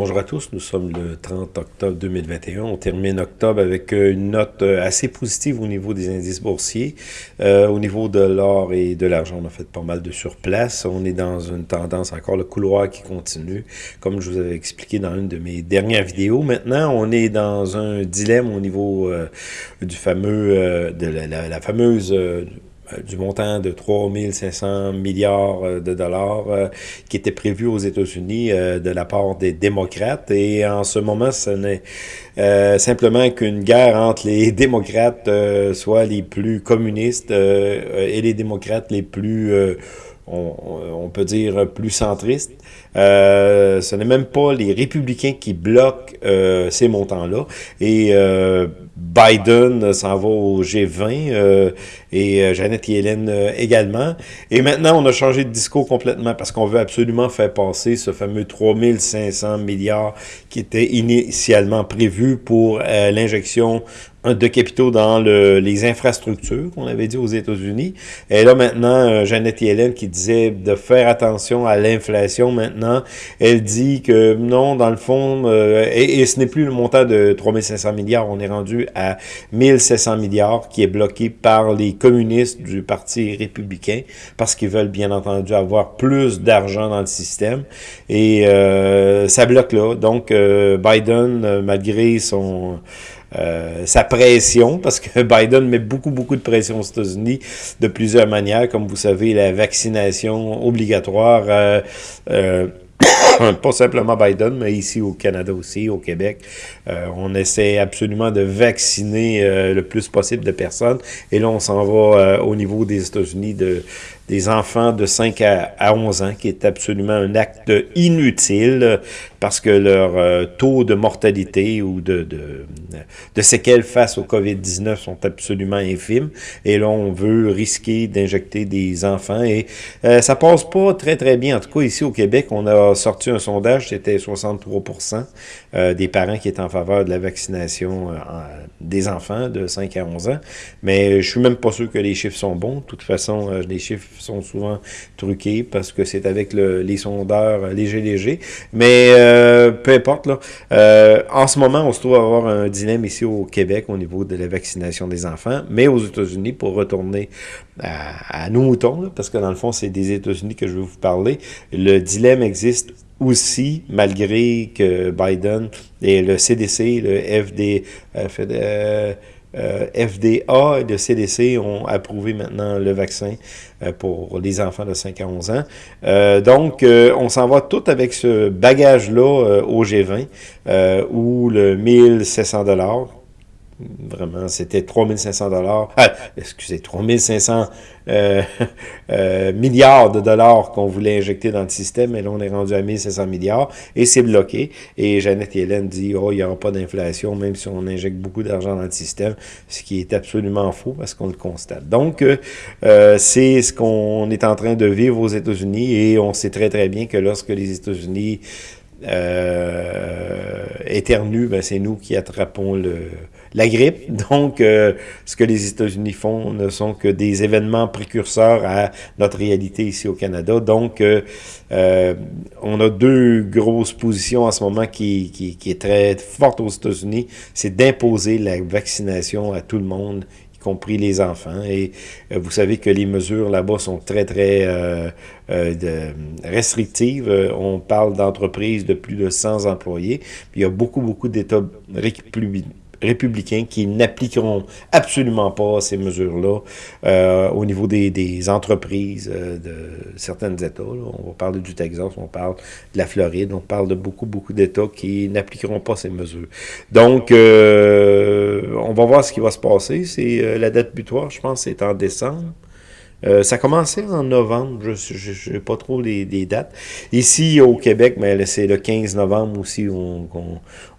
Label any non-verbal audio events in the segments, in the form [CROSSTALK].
Bonjour à tous, nous sommes le 30 octobre 2021. On termine octobre avec euh, une note euh, assez positive au niveau des indices boursiers. Euh, au niveau de l'or et de l'argent, on a fait pas mal de surplace. On est dans une tendance encore, le couloir qui continue, comme je vous avais expliqué dans une de mes dernières vidéos. Maintenant, on est dans un dilemme au niveau du fameux, de la, fameuse du montant de 3500 milliards euh, de dollars euh, qui était prévu aux États-Unis de la part des démocrates. Et en ce moment, ce n'est simplement qu'une guerre entre les [LAUGHS] démocrates, soit les plus communistes, et les démocrates les plus... On, peut dire plus centristes. ce n'est même pas les républicains qui bloquent ces montants-là. Et Biden s'en va au G20 euh, et euh, Janet Yellen euh, également. Et maintenant, on a changé de discours complètement parce qu'on veut absolument faire passer ce fameux 3500 milliards qui était initialement prévu pour l'injection de capitaux dans le, les infrastructures qu'on avait dit aux États-Unis. Et là maintenant, euh, Jeannette Yellen qui disait de faire attention à l'inflation maintenant, elle dit que non, dans le fond, euh, et, ce n'est plus le montant de 3500 milliards, on est rendu à 1700 milliards qui est bloqué par les communistes du Parti républicain parce qu'ils veulent bien entendu avoir plus d'argent dans le système. Et euh, ça bloque là. Donc Biden, malgré son euh, sa pression, parce que [LAUGHS] Biden met beaucoup, beaucoup de pression aux États-Unis de plusieurs manières. Comme vous savez, la vaccination obligatoire, euh, euh, [COUGHS] pas simplement Biden, mais ici au Canada aussi, au Québec, on essaie absolument de vacciner le plus possible de personnes. Et là, on s'en va au niveau des États-Unis de des enfants de 5 à, 11 ans, qui est absolument un acte inutile parce que leur euh, taux de mortalité ou de, de, de séquelles face au COVID-19 sont absolument infimes. Et là, on veut risquer d'injecter des enfants. Et euh, ça passe pas très, très bien. En tout cas, ici au Québec, on a sorti un sondage, c'était 63% euh, des parents qui étaient en faveur de la vaccination euh, des enfants de 5 à 11 ans. Mais je suis même pas sûr que les chiffres sont bons. De toute façon, les chiffres sont souvent truqués parce que c'est avec le, les sondeurs légers légers. Mais euh, peu importe, là. Euh, en ce moment, on se trouve à avoir un dilemme ici au Québec au niveau de la vaccination des enfants, mais aux États-Unis, pour retourner à, nos moutons, parce que dans le fond, c'est des États-Unis que je veux vous parler, le dilemme existe aussi, malgré que Biden et le CDC, le FD, euh, euh, FDA et le CDC ont approuvé maintenant le vaccin euh, pour les enfants de 5 à 11 ans. Euh, donc, on s'en va tout avec ce bagage-là au G20, où le 1700 dollars Vraiment, c'était 3500 dollars, ah, excusez, 3500 euh, [LAUGHS] euh, milliards de dollars qu'on voulait injecter dans le système, et là, on est rendu à 1500 milliards, et c'est bloqué. Et Jeannette Yellen dit, oh, il n'y aura pas d'inflation, même si on injecte beaucoup d'argent dans le système, ce qui est absolument faux, parce qu'on le constate. Donc, euh, c'est ce qu'on est en train de vivre aux États-Unis, et on sait très, très bien que lorsque les États-Unis éternuent, ben, c'est nous qui attrapons le la grippe. [LAUGHS] Donc, euh, ce que les États-Unis font ne sont que des événements précurseurs à notre réalité ici au Canada. Donc, euh, euh, on a deux grosses positions en ce moment qui, qui, qui est très forte aux États-Unis. C'est d'imposer la vaccination à tout le monde y compris les enfants. Et vous savez que les mesures là-bas sont très, très de, restrictives. on parle d'entreprises de plus de 100 employés. il y a beaucoup, beaucoup d'États républicains qui n'appliqueront absolument pas ces mesures-là euh, au niveau des, des entreprises euh, de certains États. On va parler du Texas, on parle de la Floride, on parle de beaucoup, beaucoup d'États qui n'appliqueront pas ces mesures. Donc, euh, on va voir ce qui va se passer. C'est la date butoir, je pense, c'est en décembre. Euh, ça a commencé en novembre, je n'ai pas trop les, dates. Ici, au Québec, mais c'est le 15 novembre aussi, on,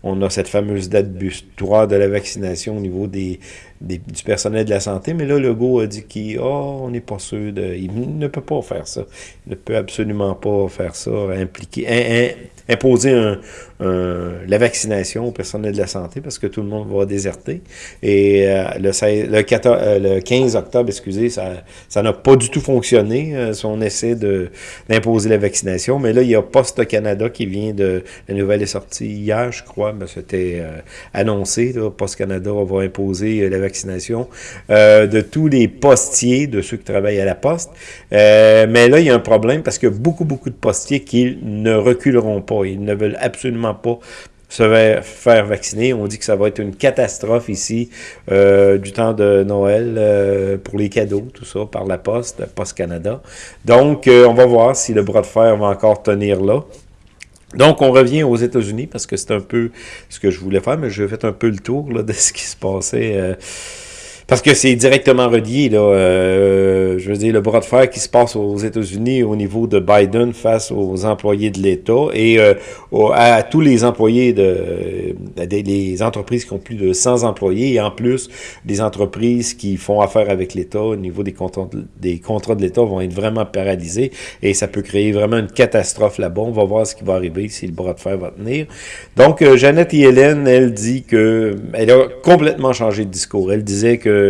on, a cette fameuse date butoir de la vaccination au niveau des, du personnel de la santé, mais là, Legault a dit qu'il oh, on n'est pas sûr de... Il ne peut pas faire ça. Il ne peut absolument pas faire ça, impliquer, imposer la vaccination au personnel de la santé parce que tout le monde va déserter. Et euh, le, le, 14, euh, le, 15 octobre, excusez, ça ça n'a pas du tout fonctionné, euh, son essai d'imposer la vaccination. Mais là, il y a Post Canada qui vient de... La nouvelle est sortie hier, je crois, mais c'était annoncé. Là, Post Canada va imposer la vaccination de tous les postiers, de ceux qui travaillent à la poste. mais là, il y a un problème parce que beaucoup, beaucoup de postiers qui ne reculeront pas. Ils ne veulent absolument pas se faire vacciner. On dit que ça va être une catastrophe ici euh, du temps de Noël euh, pour les cadeaux, tout ça, par la Poste, Poste Canada. Donc, euh, on va voir si le bras de fer va encore tenir là. Donc, on revient aux États-Unis parce que c'est un peu ce que je voulais faire, mais je vais faire un peu le tour là, de ce qui se passait parce que c'est directement relié, là. Euh, je veux dire, le bras de fer qui se passe aux États-Unis au niveau de Biden face aux employés de l'État et euh, à, tous les employés de les entreprises qui ont plus de 100 employés et en plus des entreprises qui font affaire avec l'État au niveau des contrats de, des l'État vont être vraiment paralysés et ça peut créer vraiment une catastrophe là-bas. On va voir ce qui va arriver si le bras de fer va tenir. Donc, euh, Jeannette Hélène, elle dit que elle a complètement changé de discours. Elle disait que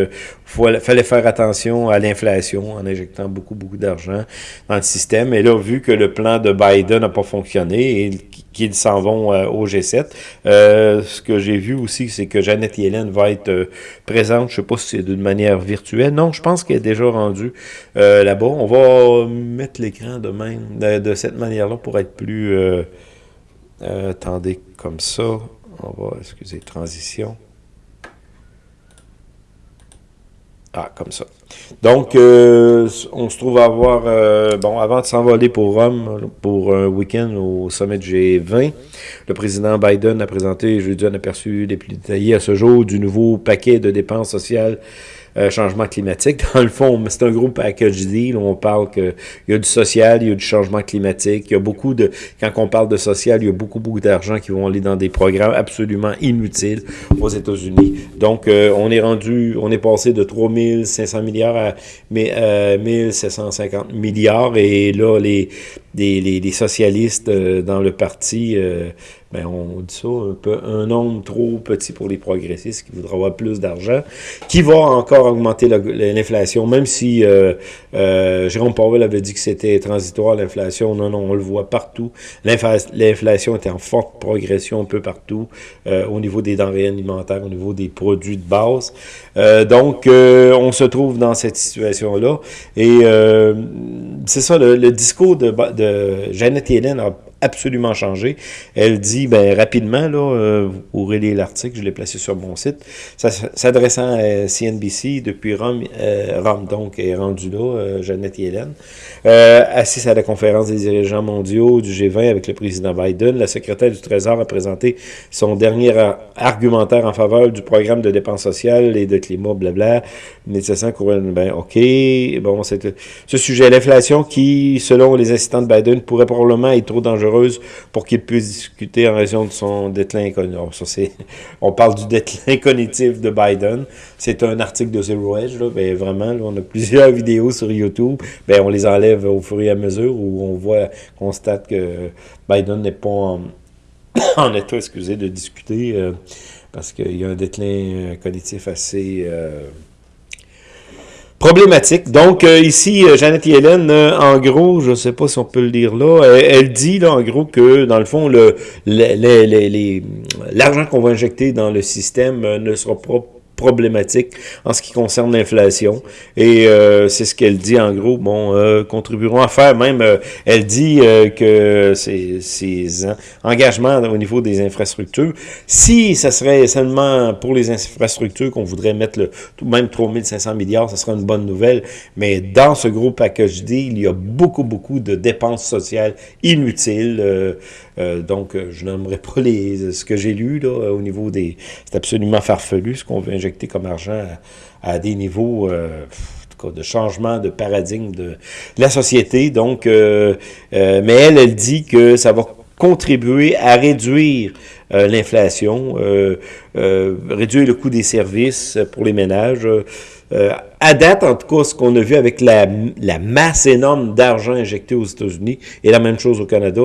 il fallait faire attention à l'inflation en injectant beaucoup, beaucoup d'argent dans le système. Et là, vu que le plan de Biden n'a pas fonctionné et qu'ils s'en vont euh, au G7, euh, ce que j'ai vu aussi, c'est que Jeannette Yellen va être euh, présente, je ne sais pas si c'est d'une manière virtuelle. Non, je pense qu'elle est déjà rendue là-bas. On va mettre l'écran de même, de, cette manière-là pour être plus... attendez, comme ça. On va, excusez, transition. Ah, comme ça. Donc, euh, on se trouve à avoir, euh, bon, avant de s'envoler pour Rome, pour un week-end au sommet de G20, le président Biden a présenté jeudi un aperçu les plus détaillés à ce jour du nouveau paquet de dépenses sociales euh, changement climatique. [LAUGHS] Dans le fond, c'est un gros package deal. On parle qu'il y a du social, il y a du changement climatique. Il y a beaucoup de... Quand on parle de social, il y a beaucoup, beaucoup d'argent qui vont aller dans des programmes absolument inutiles aux États-Unis. Donc, on est rendu... On est passé de 3500 milliards à 1750 milliards. Et là, les, les, les, socialistes euh, dans le parti ben on dit ça, un, peu, un nombre trop petit pour les progressistes qui voudraient avoir plus d'argent, qui va encore augmenter l'inflation, même si euh, euh, Jérôme Powell avait dit que c'était transitoire l'inflation. Non, non, on le voit partout. L'inflation est en forte progression un peu partout, euh, au niveau des denrées alimentaires, au niveau des produits de base. donc, on se trouve dans cette situation-là. Et c'est ça, le, le, discours de, de Janet Yellen a absolument changé. Elle dit, ben rapidement, là, euh, vous pourrez lire l'article, je l'ai placé sur mon site, s'adressant à CNBC depuis Rome, euh, Rome donc, est rendu là, euh, Jeannette Yellen, euh, assise à la conférence des dirigeants mondiaux du G20 avec le président Biden, la secrétaire du Trésor a présenté son dernier argumentaire en faveur du programme de dépenses sociales et de climat, blabla, nécessaire ben ok, bon, c'est ce sujet, l'inflation qui, selon les assistants de Biden, pourrait probablement être trop dangereux pour qu'il puisse discuter en raison de son déclin cognitif. [LAUGHS] On parle du déclin [LAUGHS] cognitif de Biden. C'est un article de Zero Edge. Là, ben, vraiment, on a plusieurs [LAUGHS] vidéos sur YouTube. Ben, on les enlève au fur et à mesure où on voit, constate que Biden n'est pas en, [COUGHS] état, excusez, de discuter euh, parce qu'il y a un déclin euh, cognitif assez... Euh, problématique. Donc, euh, ici, euh, Jeannette Yellen, euh, en gros, je ne sais pas si on peut le dire là, elle, dit, là, en gros, que, dans le fond, le l'argent qu'on va injecter dans le système ne sera pas en ce qui concerne l'inflation. Et euh, c'est ce qu'elle dit en gros, bon, euh, contribueront à faire. Même, euh, elle dit euh, que ces, engagements au niveau des infrastructures, si ça serait seulement pour les infrastructures qu'on voudrait mettre le, même 3500 milliards, ça serait une bonne nouvelle. Mais dans ce gros package D, il y a beaucoup, beaucoup de dépenses sociales inutiles. Donc, je n'aimerais pas les, ce que j'ai lu là, au niveau des... C'est absolument farfelu ce qu'on veut injecter comme argent à, des niveaux... Euh, de changement de paradigme de, la société. Donc, mais elle, elle dit que ça va contribuer à réduire l'inflation, réduire le coût des services pour les ménages, euh, à date, en tout cas, ce qu'on a vu avec la, la masse énorme d'argent injecté aux États-Unis et la même chose au Canada,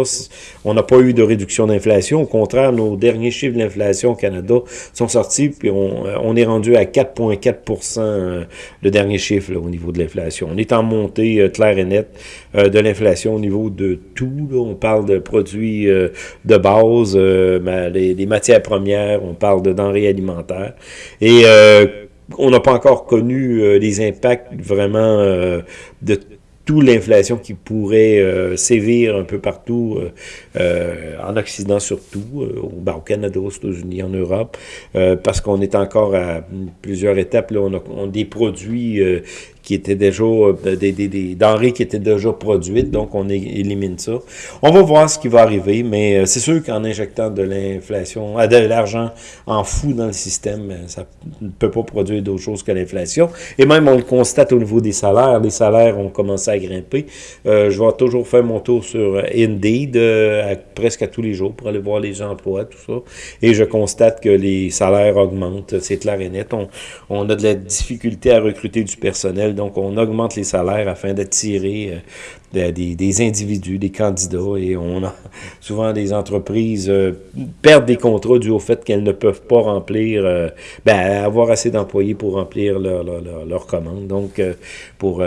on n'a pas eu de réduction d'inflation. Au contraire, nos derniers chiffres de l'inflation au Canada sont sortis, puis on, euh, on est rendu à 4,4 euh, le dernier chiffre au niveau de l'inflation. On est en montée euh, claire et nette de l'inflation au niveau de tout. On parle de produits de base, les, les, matières premières, on parle de denrées alimentaires. Et on n'a pas encore connu euh, les impacts vraiment euh, de toute l'inflation qui pourrait euh, sévir un peu partout, en Occident surtout, ben, au Canada, aux États-Unis, en Europe, parce qu'on est encore à plusieurs étapes. Là, on a des produits qui étaient déjà, euh, des, des, des, denrées qui étaient déjà produites, donc on élimine ça. On va voir ce qui va arriver, mais euh, c'est sûr qu'en injectant de l'inflation, euh, de l'argent en fou dans le système, ça ne peut pas produire d'autre chose que l'inflation. Et même on le constate au niveau des salaires, les salaires ont commencé à grimper. je vais toujours faire mon tour sur Indeed presque à tous les jours pour aller voir les emplois, tout ça. Et je constate que les salaires augmentent, c'est clair et net. On, on a de la difficulté à recruter du personnel donc, on augmente les salaires afin d'attirer euh, des, individus, des candidats, et on a [LAUGHS] souvent des entreprises euh, perdent des contrats dû au fait qu'elles ne peuvent pas remplir, euh, ben, avoir assez d'employés pour remplir leurs leur, leur, commandes. Donc, pour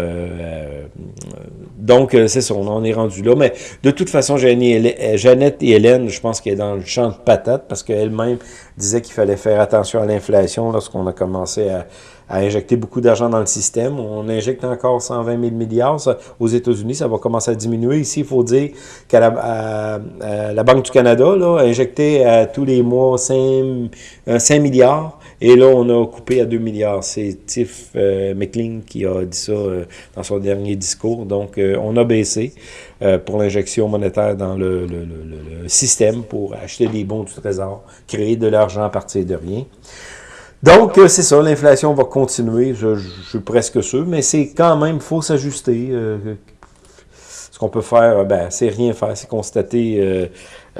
donc c'est ça, on en est rendu là. Mais de toute façon, Jeannette et Hélène, je pense qu'elle est dans le champ de patate parce qu'elle-même disait qu'il fallait faire attention à l'inflation lorsqu'on a commencé à, à injecter beaucoup d'argent dans le système. On injecte encore 120 000 milliards. aux États-Unis, ça va commencer à diminuer. Ici, il faut dire qu'à la, Banque du Canada là, a injecté à tous les mois 5, 5 euh, milliards. Et là, on a coupé à 2 milliards. C'est Tiff euh, McLean qui a dit ça euh, dans son dernier discours. Donc, on a baissé pour l'injection monétaire dans le, le, système pour acheter des bons du trésor, créer de l'argent à partir de rien. Donc, c'est ça, l'inflation va continuer, je, je, suis presque sûr, mais c'est quand même, faut s'ajuster qu'on peut faire, ben, c'est rien faire, c'est constater euh,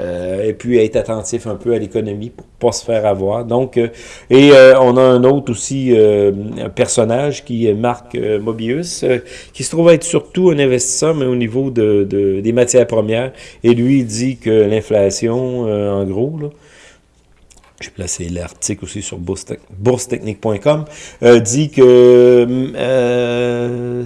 euh, et puis être attentif un peu à l'économie pour pas se faire avoir. Donc, euh, et on a un autre aussi un personnage qui est Marc Mobius, qui se trouve être surtout un investisseur, mais au niveau de, de des matières premières. Et lui, il dit que l'inflation, en gros, là, j'ai placé l'article aussi sur boursetechnique.com, dit que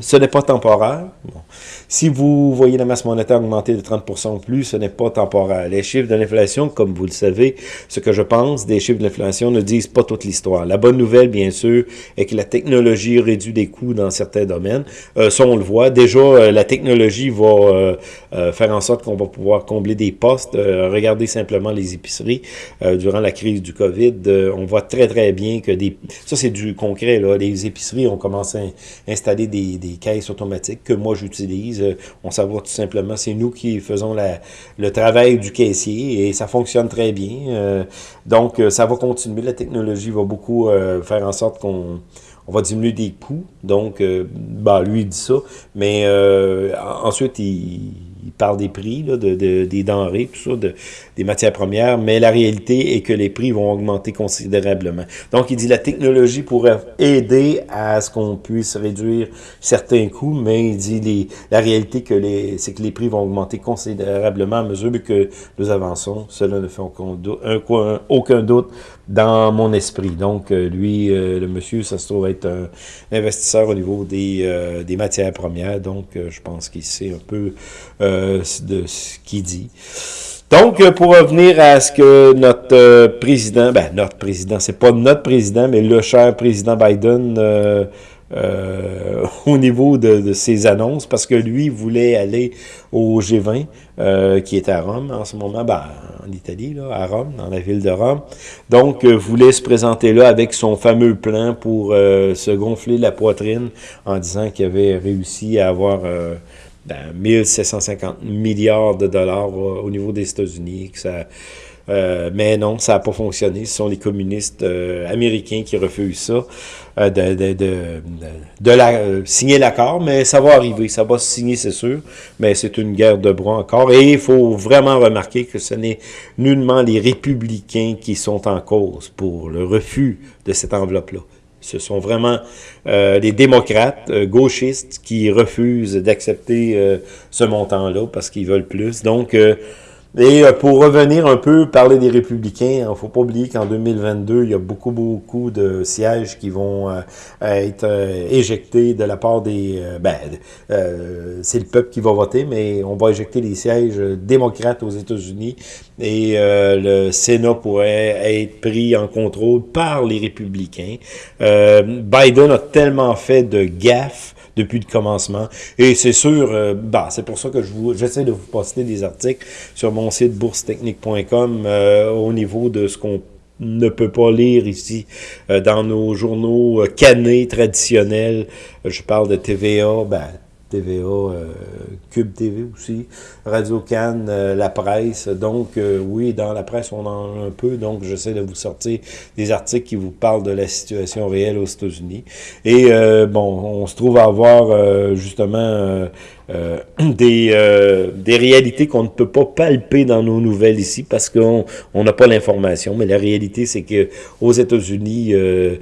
ce n'est pas temporaire. Bon. Si vous voyez la masse monétaire augmenter de 30 ou plus, ce n'est pas temporaire. Les chiffres de l'inflation, comme vous le savez, ce que je pense des chiffres de l'inflation ne disent pas toute l'histoire. La bonne nouvelle, bien sûr, est que la technologie réduit des coûts dans certains domaines. Euh, ça, on le voit. Déjà, euh, la technologie va euh, euh, faire en sorte qu'on va pouvoir combler des postes. regardez simplement les épiceries. durant la crise du COVID, on voit très, très bien que des... Ça, c'est du concret. Là. Les épiceries ont commencé à installer des, des caisses automatiques que moi, j'utilise on savoir tout simplement, c'est nous qui faisons le travail du caissier et ça fonctionne très bien. Euh, donc, euh, ça va continuer. La technologie va beaucoup euh, faire en sorte qu'on on va diminuer des coûts. Donc, bah, lui, il dit ça. Mais ensuite, il il parle des prix, de, des denrées, tout ça, de, des matières premières, mais la réalité est que les prix vont augmenter considérablement. Donc, il dit la technologie pourrait aider à ce qu'on puisse réduire certains coûts, mais il dit les, la réalité que les, c'est que les prix vont augmenter considérablement à mesure que nous avançons. Cela ne fait aucun, aucun doute dans mon esprit. Donc, euh, lui, euh, le monsieur, ça se trouve être un investisseur au niveau des, euh, des matières premières. Donc, je pense qu'il sait un peu de ce qu'il dit. Donc, pour revenir à ce que notre président, ben notre président, c'est pas notre président, mais le cher président Biden euh, [LAUGHS] au niveau de, ses annonces, parce que lui voulait aller au G20, euh, qui est à Rome en ce moment, ben, en Italie, à Rome, dans la ville de Rome. Donc, euh, voulait se présenter là avec son fameux plan pour se gonfler la poitrine en disant qu'il avait réussi à avoir ben, 1750 milliards de dollars au niveau des États-Unis, euh, mais non, ça n'a pas fonctionné. Ce sont les communistes euh, américains qui refusent ça, euh, de, de, de, de la, signer l'accord, mais ça va arriver, ça va se signer, c'est sûr, mais c'est une guerre de bras encore. Et il faut vraiment remarquer que ce n'est nullement les républicains qui sont en cause pour le refus de cette enveloppe-là. Ce sont vraiment euh, les démocrates gauchistes qui refusent d'accepter ce montant-là parce qu'ils veulent plus. Donc, et euh, pour revenir un peu, parler des républicains, il ne faut pas oublier qu'en 2022, il y a beaucoup, beaucoup de sièges qui vont euh, être euh, éjectés de la part des... ben, c'est le peuple qui va voter, mais on va éjecter les sièges démocrates aux États-Unis et le Sénat pourrait être pris en contrôle par les républicains. Biden a tellement fait de gaffes depuis le commencement. Et c'est sûr, euh, bah, c'est pour ça que j'essaie de vous poster des articles sur mon site boursetechnique.com euh, au niveau de ce qu'on ne peut pas lire ici euh, dans nos journaux canés traditionnels. Je parle de TVA, ben, TVA, euh, Cube TV aussi, Radio Cannes, euh, la presse. Donc, euh, oui, dans la presse, on en a un peu. Donc, j'essaie de vous sortir des articles qui vous parlent de la situation réelle aux États-Unis. Et, bon, on se trouve à avoir, justement, euh, [CLEARS THROAT] des, euh, des réalités qu'on ne peut pas palper dans nos nouvelles ici parce qu'on n'a pas l'information. Mais la réalité, c'est que aux États-Unis, euh,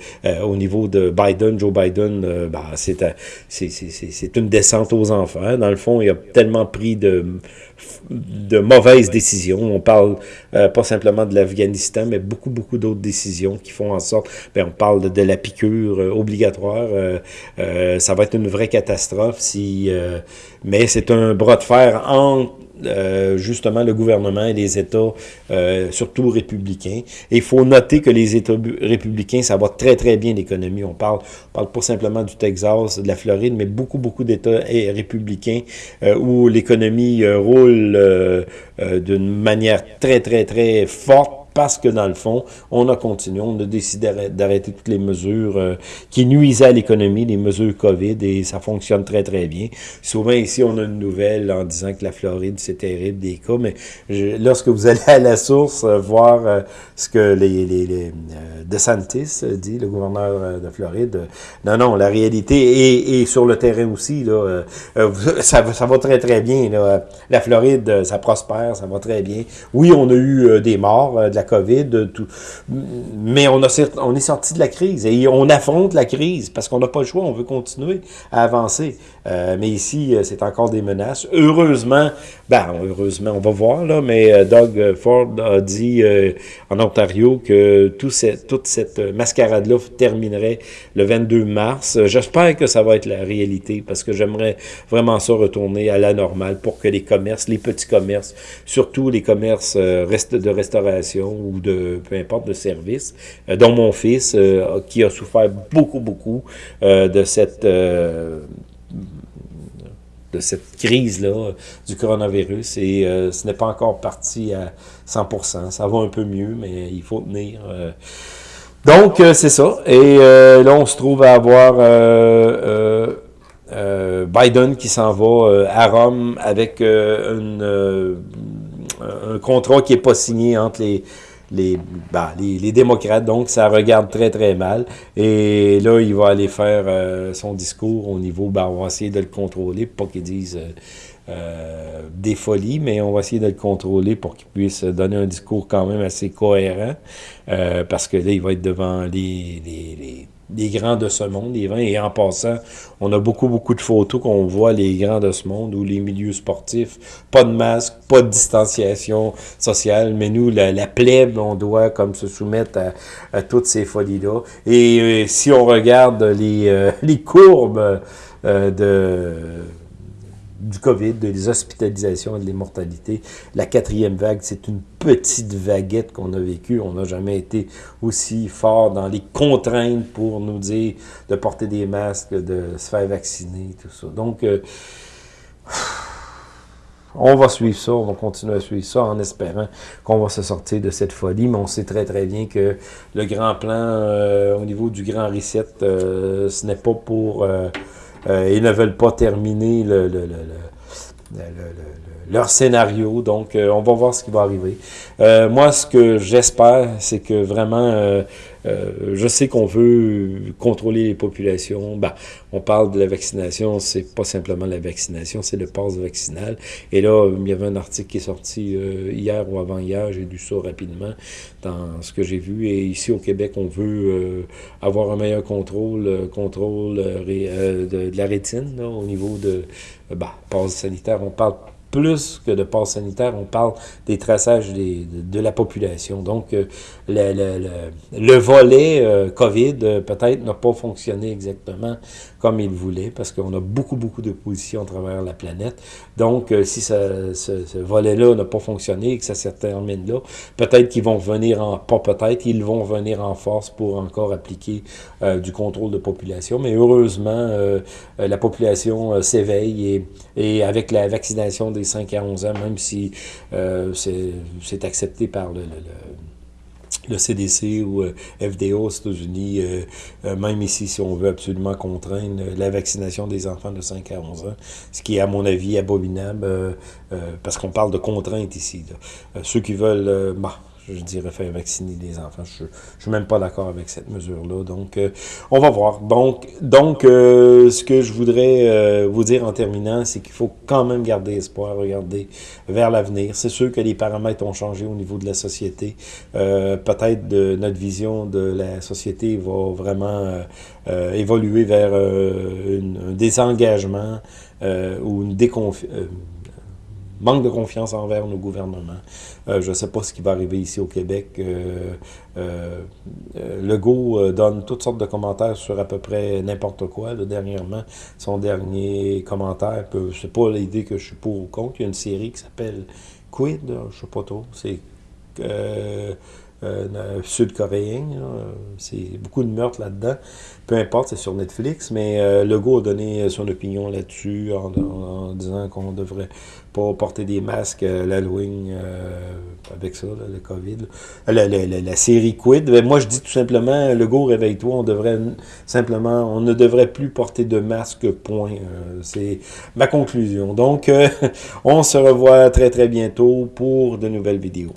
au niveau de Biden, Joe Biden, bah, c'est une descente aux enfers. Dans le fond, il a tellement pris de de mauvaises décisions. On parle euh, pas simplement de l'Afghanistan, mais beaucoup, beaucoup d'autres décisions qui font en sorte, ben, on parle de, la piqûre euh, obligatoire, euh, ça va être une vraie catastrophe si, mais c'est un bras de fer entre euh, justement le gouvernement et les États, euh, surtout républicains. Et il faut noter que les États républicains, ça va très très bien l'économie. On parle, on parle pas simplement du Texas, de la Floride, mais beaucoup beaucoup d'États républicains euh, où l'économie roule d'une manière très très très forte parce que dans le fond, on a continué, on a décidé d'arrêter toutes les mesures euh, qui nuisaient à l'économie, les mesures COVID, et ça fonctionne très, très bien. Souvent ici, on a une nouvelle en disant que la Floride, c'est terrible des cas, mais lorsque vous allez à la source euh, voir euh, ce que les, les, les DeSantis dit, le gouverneur de Floride, non, non, la réalité, et sur le terrain aussi, là, [LAUGHS] ça, ça va très, très bien. Là. La Floride, ça prospère, ça va très bien. Oui, on a eu des morts, de la COVID, tout. mais on, a, on est sorti de la crise et on affronte la crise parce qu'on n'a pas le choix, on veut continuer à avancer. Euh, mais ici, euh, c'est encore des menaces. Heureusement, ben, heureusement, on va voir, là, mais euh, Doug Ford a dit en Ontario que tout cette, toute cette mascarade-là terminerait le 22 mars. J'espère que ça va être la réalité parce que j'aimerais vraiment ça retourner à la normale pour que les commerces, les petits commerces, surtout les commerces de restauration ou de, peu importe, de services, dont mon fils, qui a souffert beaucoup, beaucoup de cette de cette crise-là du coronavirus et euh, ce n'est pas encore parti à 100%. Ça va un peu mieux, mais il faut tenir. Euh. Donc, euh, c'est ça. Et là, on se trouve à avoir Biden qui s'en va à Rome avec une, un contrat qui n'est pas signé entre les bah, les, les, démocrates. Donc, ça regarde très, très mal. Et là, il va aller faire euh, son discours au niveau, bah, on va essayer de le contrôler, pas qu'il dise euh, euh, des folies, mais on va essayer de le contrôler pour qu'il puisse donner un discours quand même assez cohérent, parce que là, il va être devant les, les des grands de ce monde, les vins. Et en passant, on a beaucoup, beaucoup de photos qu'on voit les grands de ce monde ou les milieux sportifs. Pas de masque, pas de distanciation sociale, mais nous, la, la plèbe, on doit comme se soumettre à, toutes ces folies-là. Et euh, si on regarde les, euh, [LAUGHS] les courbes euh, de du COVID, des hospitalisations et de l'immortalité. La quatrième vague, c'est une petite vaguette qu'on a vécue. On n'a jamais été aussi fort dans les contraintes pour nous dire de porter des masques, de se faire vacciner, tout ça. Donc, euh, on va suivre ça, on va continuer à suivre ça en espérant qu'on va se sortir de cette folie, mais on sait très très bien que le grand plan euh, au niveau du grand reset, euh, ce n'est pas pour... Euh, ils ne veulent pas terminer le, le, le, leur scénario. Donc, on va voir ce qui va arriver. moi, ce que j'espère, c'est que vraiment euh, je sais qu'on veut contrôler les populations. Ben, on parle de la vaccination, c'est pas simplement la vaccination, c'est le passe vaccinal. Et là, il y avait un article qui est sorti euh, hier ou avant-hier, j'ai lu ça rapidement dans ce que j'ai vu. Et ici au Québec, on veut euh, avoir un meilleur contrôle, contrôle de, la rétine au niveau de ben, passe sanitaire. On parle plus que de passe sanitaire, on parle des traçages des, de, la population. Donc, euh, le, le, le, volet euh, COVID, euh, peut-être, n'a pas fonctionné exactement comme il voulait, parce qu'on a beaucoup, beaucoup d'opposition à travers la planète. Donc, si ce, ce volet-là n'a pas fonctionné et que ça se termine là, peut-être qu'ils vont venir en... pas peut-être, ils vont venir en force pour encore appliquer du contrôle de population. Mais heureusement, la population s'éveille et, et avec la vaccination des 5 à 11 ans, même si euh, c'est accepté par le, CDC ou euh, FDA aux États-Unis, euh, même ici, si on veut absolument contraindre la vaccination des enfants de 5 à 11 ans, ce qui est, à mon avis, abominable, parce qu'on parle de contrainte ici. ceux qui veulent... Bah, je dirais faire vacciner les enfants. Je ne suis même pas d'accord avec cette mesure-là. Donc, euh, on va voir. Donc, donc euh, ce que je voudrais euh, vous dire en terminant, c'est qu'il faut quand même garder espoir, regarder vers l'avenir. C'est sûr que les paramètres ont changé au niveau de la société. Peut-être de notre vision de la société va vraiment évoluer vers un désengagement ou une déconfiance manque de confiance envers nos gouvernements. Euh, je ne sais pas ce qui va arriver ici au Québec. Euh, euh, Legault donne toutes sortes de commentaires sur à peu près n'importe quoi. dernièrement, son dernier commentaire, je ne sais pas l'idée que je suis pour ou contre. Il y a une série qui s'appelle Quid, je ne sais pas trop. C'est sud-coréen. C'est beaucoup de meurtres là-dedans. Peu importe, c'est sur Netflix, mais Legault a donné son opinion là-dessus en, disant qu'on devrait pas porter des masques à l'Halloween euh, avec ça, le COVID. La, la, la, série Quid. Ben, moi, je dis tout simplement, Legault, réveille-toi, on devrait simplement, on ne devrait plus porter de masque, point. c'est ma conclusion. Donc, [LAUGHS] on se revoit très très bientôt pour de nouvelles vidéos.